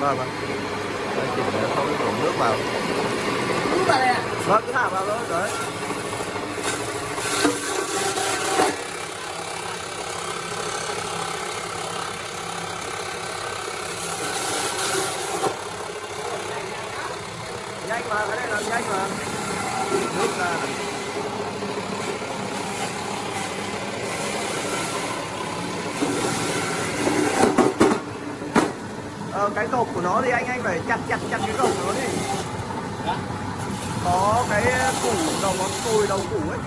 vâng vâng. Đấy, chỉnh để không đổ nước vào. Cứ vào đây ạ. vâng cứ thả vào thôi đấy. Nhanh mà cái này làm nhanh mà nước ra này. ờ, cái cột của nó thì anh anh phải chặt chặt chặt cái cột của nó đi. Có cái củ đầu ngón cùi, đầu củ ấy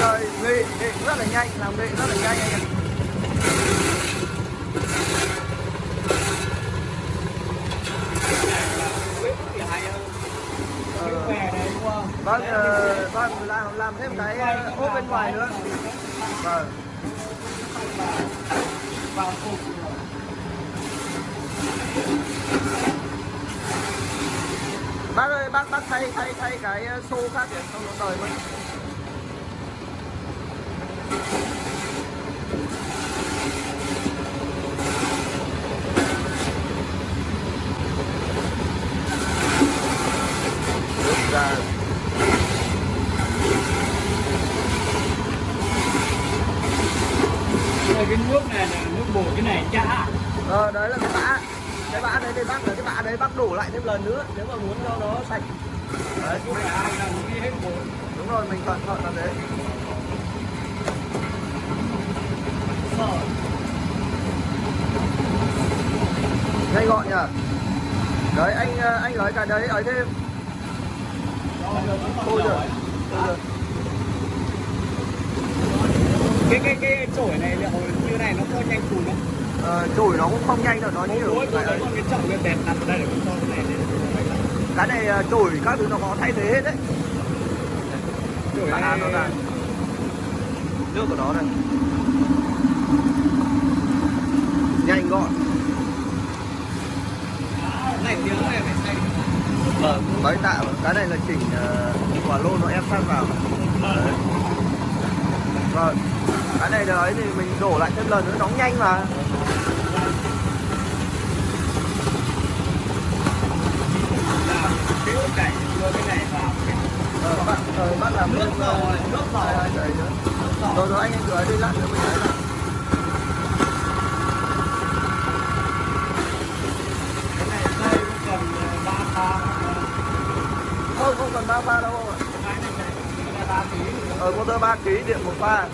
rồi nghệ nghệ rất là nhanh, làm nghệ rất là nhanh. Anh ạ vâng vâng làm làm thêm cái ờ, ô ốp bên ngoài nữa. Vâng. Vào bác ơi, bác bác thay thay thay cái ờ, xô khác để xong nó đời mất cái nước này là nước bột cái này chả. ờ đấy là cái bã cái bã đấy thì bác là cái bã đấy bác đổ lại thêm lần nữa nếu mà muốn cho nó sạch đấy hết bột. đúng rồi mình cẩn thận là thế nhanh gọn nhỉ đấy anh ờ, anh lấy cái đấy ấy thêm. Thôi rồi. Cái cái cái chổi này liệu như này nó có nhanh cùn không? ờ, chổi nó cũng không nhanh đâu nó như tôi thấy còn cái chậu cái tẹt đặt ở đây để cho cái này. Cái này ờ, chổi các thứ nó có thay thế hết đấy. Chổi này nước của nó này nhanh gọn này tiếng này phải xay. vâng mấy tạo cái này là chỉnh uh, quả lô nó ép sát vào Đấy. vâng cái này đấy thì mình đổ lại thêm lần nữa nóng nhanh mà Làm cái đưa cái này vào. ờ, bác, ờ, bác làm Nước rồi, nước rồi. Nước rồi rồi anh anh rửa đi lát nữa mình lấy lại Cái này đây cũng cần ờ, ba pha. không không cần ba pha đâu rồi ờ motor 3 kg điện một pha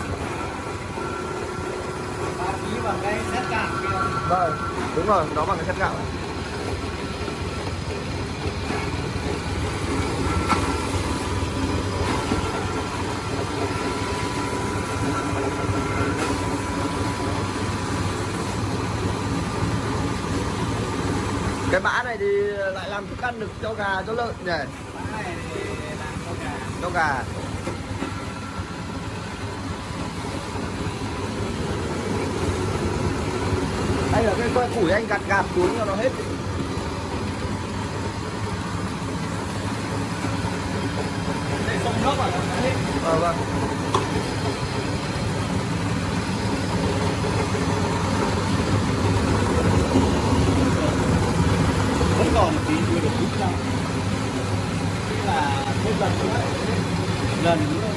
3 kg bằng cái xét gạo kia. vâng đúng rồi nó bằng cái xét gạo này. cái bã này thì lại làm thức ăn được cho gà, cho lợn nhỉ cho gà đây là cái que củi anh gạt gạt xuống cho nó hết. Đây sông nước à ờ vâng vẫn còn một tí chưa được đúng ra. Tức là thêm lần nữa lần nữa